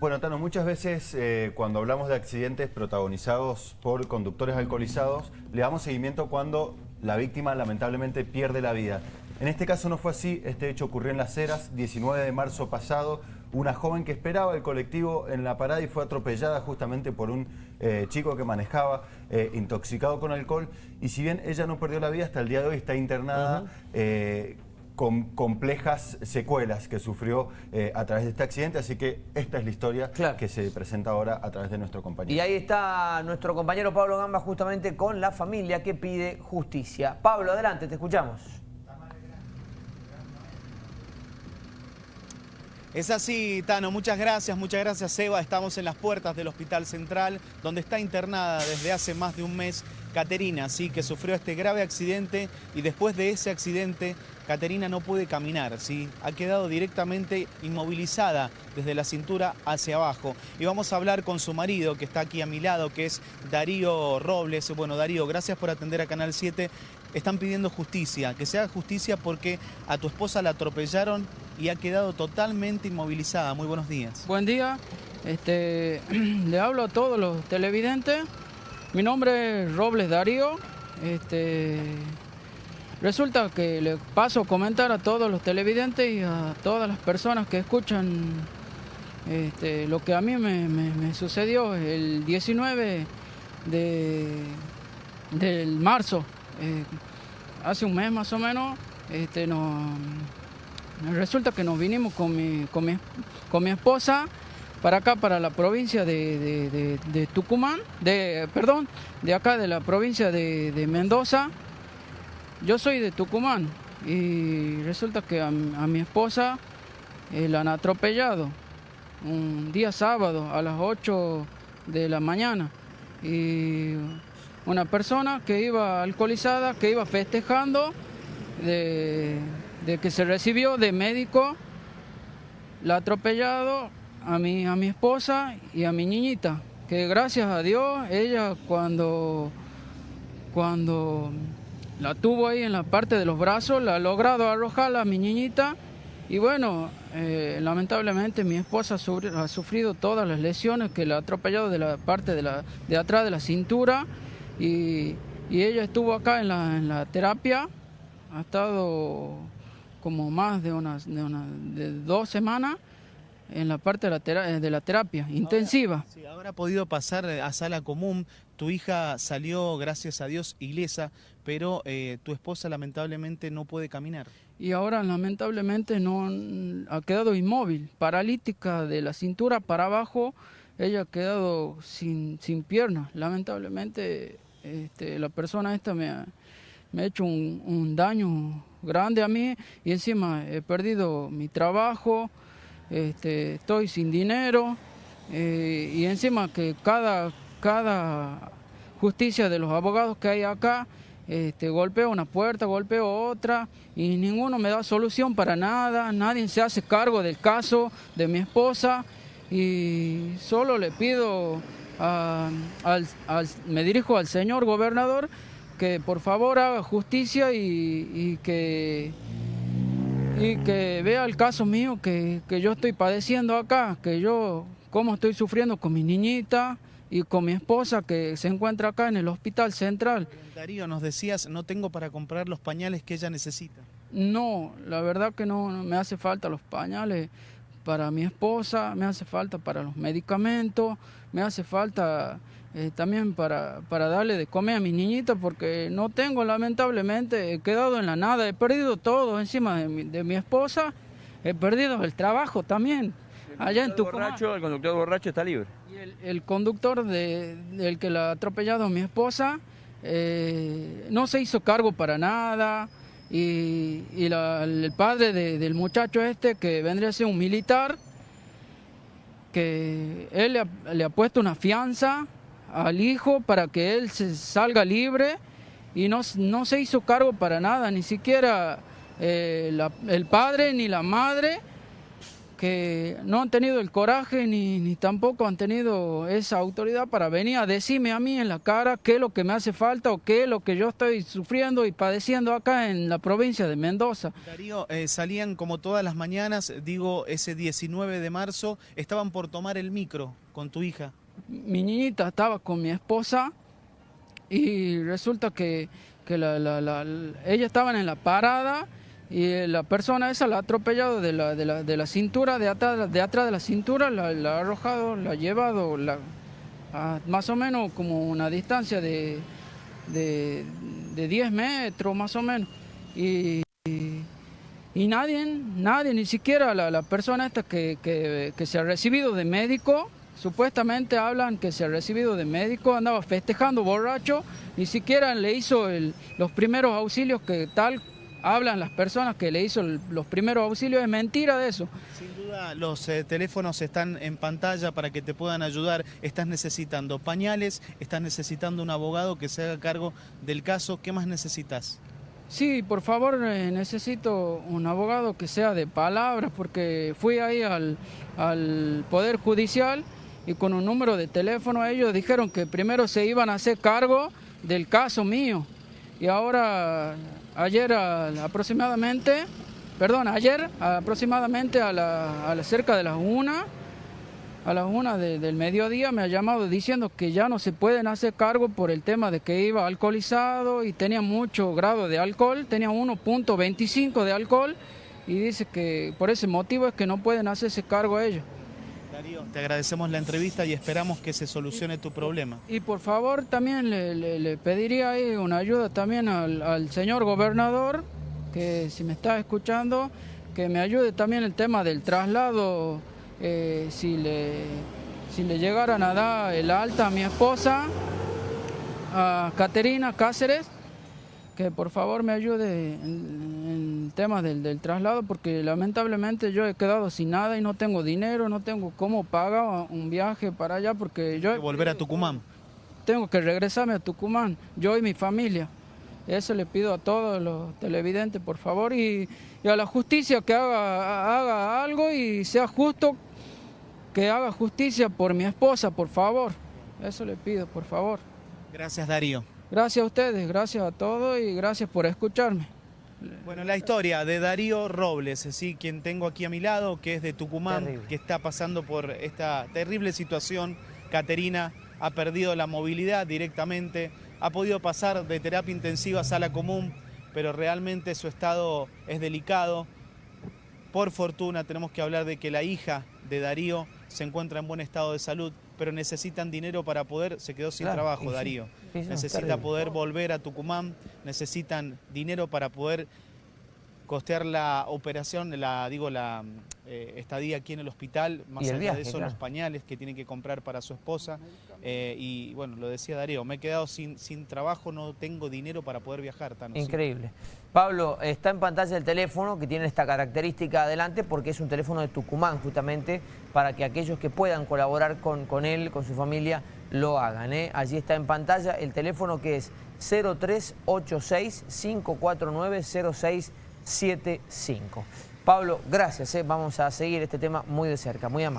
Bueno, Tano, muchas veces eh, cuando hablamos de accidentes protagonizados por conductores alcoholizados, le damos seguimiento cuando la víctima lamentablemente pierde la vida. En este caso no fue así, este hecho ocurrió en Las Heras, 19 de marzo pasado, una joven que esperaba el colectivo en la parada y fue atropellada justamente por un eh, chico que manejaba eh, intoxicado con alcohol. Y si bien ella no perdió la vida, hasta el día de hoy está internada con complejas secuelas que sufrió eh, a través de este accidente, así que esta es la historia que se presenta ahora a través de nuestro compañero. Y ahí está nuestro compañero Pablo Gamba justamente con la familia que pide justicia. Pablo, adelante, te escuchamos. Es así, Tano. Muchas gracias, muchas gracias, Eva. Estamos en las puertas del Hospital Central, donde está internada desde hace más de un mes Caterina, ¿sí? que sufrió este grave accidente y después de ese accidente, Caterina no puede caminar, ¿sí? ha quedado directamente inmovilizada desde la cintura hacia abajo. Y vamos a hablar con su marido, que está aquí a mi lado, que es Darío Robles. Bueno, Darío, gracias por atender a Canal 7. Están pidiendo justicia, que se haga justicia porque a tu esposa la atropellaron y ha quedado totalmente inmovilizada. Muy buenos días. Buen día. Este, le hablo a todos los televidentes. Mi nombre es Robles Darío. Este, resulta que le paso a comentar a todos los televidentes y a todas las personas que escuchan este, lo que a mí me, sucedió el 19 de, del marzo. Eh, hace un mes más o menos, este, nos, Resulta que nos vinimos con mi, con mi, esposa para acá, para la provincia de, Tucumán, de, perdón, de acá de la provincia de, Mendoza. Yo soy de Tucumán y resulta que a, mi esposa eh, la han atropellado un día sábado a las 8 de la mañana. Y una persona que iba alcoholizada, que iba festejando de de que se recibió de médico, la ha atropellado a mi, a mi esposa y a mi niñita, que gracias a Dios ella cuando, cuando la tuvo ahí en la parte de los brazos, la ha logrado arrojar a mi niñita. Y bueno, eh, lamentablemente mi esposa ha sufrido todas las lesiones que la ha atropellado de la parte de, la, de atrás de la cintura. Y, ella estuvo acá en la, en la terapia, ha estado como más de unas de, una, de dos semanas en la parte de la, eh, de la terapia intensiva. Sí, ahora ha podido pasar a sala común. Tu hija salió, gracias a Dios, ilesa, pero eh, tu esposa lamentablemente no puede caminar. Y ahora lamentablemente no ha quedado inmóvil, paralítica de la cintura para abajo. Ella ha quedado sin, sin piernas. Lamentablemente este, la persona esta me ha, me ha hecho un, un daño grande a mí y encima he perdido mi trabajo, este, estoy sin dinero eh, y encima que cada, cada justicia de los abogados que hay acá este, golpeo una puerta, golpeo otra y ninguno me da solución para nada, nadie se hace cargo del caso de mi esposa y solo le pido, me dirijo al señor gobernador que por favor haga justicia y, que, y que vea el caso mío que, yo estoy padeciendo acá, que yo cómo estoy sufriendo con mi niñita y con mi esposa que se encuentra acá en el hospital central. Darío, nos decías, no tengo para comprar los pañales que ella necesita. No, la verdad que no, me hace falta los pañales para mi esposa, me hace falta para los medicamentos, me hace falta eh, también para, para darle de comer a mi niñita porque no tengo lamentablemente, he quedado en la nada, he perdido todo encima de mi, de mi esposa, he perdido el trabajo también. Allá en borracho, el conductor borracho está libre. Y el, conductor de, del que la ha atropellado a mi esposa eh, no se hizo cargo para nada y, el padre del muchacho este que vendría a ser un militar que él le le ha puesto una fianza al hijo para que él se salga libre y no, no se hizo cargo para nada, ni siquiera eh, el padre ni la madre que no han tenido el coraje ni, ni, tampoco han tenido esa autoridad para venir a decirme a mí en la cara qué es lo que me hace falta o qué es lo que yo estoy sufriendo y padeciendo acá en la provincia de Mendoza. Darío, eh, salían como todas las mañanas, digo, ese 19 de marzo, estaban por tomar el micro con tu hija. Mi niñita estaba con mi esposa y resulta que, que la, la, la, ella estaban en la parada y la persona esa la ha atropellado de la, de la, de la cintura, de atrás, de atrás de la cintura, la, ha arrojado, la ha llevado más o menos como una distancia de, de, de 10 metros más o menos. Y, y, nadie, nadie, ni siquiera la, persona esta que, que, que, se ha recibido de médico, supuestamente hablan que se ha recibido de médico, andaba festejando borracho, ni siquiera le hizo los primeros auxilios que tal hablan las personas que le hizo los primeros auxilios, es mentira de eso. Sin duda los eh, teléfonos están en pantalla para que te puedan ayudar, estás necesitando pañales, estás necesitando un abogado que se haga cargo del caso, ¿qué más necesitas? Sí, por favor, eh, necesito un abogado que sea de palabras, porque fui ahí al, al Poder Judicial y con un número de teléfono ellos dijeron que primero se iban a hacer cargo del caso mío y ahora ayer aproximadamente, perdón, ayer aproximadamente a, la, a la cerca de las una, a las una de, del mediodía me ha llamado diciendo que ya no se pueden hacer cargo por el tema de que iba alcoholizado y tenía mucho grado de alcohol, tenía 1.25 de alcohol y dice que por ese motivo es que no pueden hacerse cargo a ellos. Darío, te agradecemos la entrevista y esperamos que se solucione tu problema. Y por favor también le, pediría ahí una ayuda también al, señor gobernador, que si me está escuchando, que me ayude también el tema del traslado, eh, si, le, si le llegaran a dar el alta a mi esposa, a Caterina Cáceres, que por favor me ayude en el tema del, del, traslado porque lamentablemente yo he quedado sin nada y no tengo dinero, no tengo cómo pagar un viaje para allá porque yo... ¿Hay que volver a Tucumán? Tengo que regresarme a Tucumán, yo y mi familia. Eso le pido a todos los televidentes, por favor, y, y a la justicia que haga, haga algo y sea justo, que haga justicia por mi esposa, por favor. Eso le pido, por favor. Gracias, Darío. Gracias a ustedes, gracias a todos y gracias por escucharme. Bueno, la historia de Darío Robles, ¿sí? quien tengo aquí a mi lado, que es de Tucumán, terrible. que está pasando por esta terrible situación. Caterina ha perdido la movilidad directamente, ha podido pasar de terapia intensiva a sala común, pero realmente su estado es delicado. Por fortuna tenemos que hablar de que la hija de Darío se encuentra en buen estado de salud, pero necesitan dinero para poder, se quedó sin claro, trabajo sí, Darío, sí, necesita poder volver a Tucumán, necesitan dinero para poder costear la operación, la digo la eh, estadía aquí en el hospital, más allá viaje, de eso claro. los pañales que tienen que comprar para su esposa eh, y bueno, lo decía Darío, me he quedado sin, sin trabajo, no tengo dinero para poder viajar. Tan Increíble. Sí. Pablo, está en pantalla el teléfono que tiene esta característica adelante porque es un teléfono de Tucumán justamente para que aquellos que puedan colaborar con, con él, con su familia, lo hagan. ¿eh? Allí está en pantalla el teléfono que es 0386 549 0675. Pablo, gracias, ¿eh? vamos a seguir este tema muy de cerca, muy amable.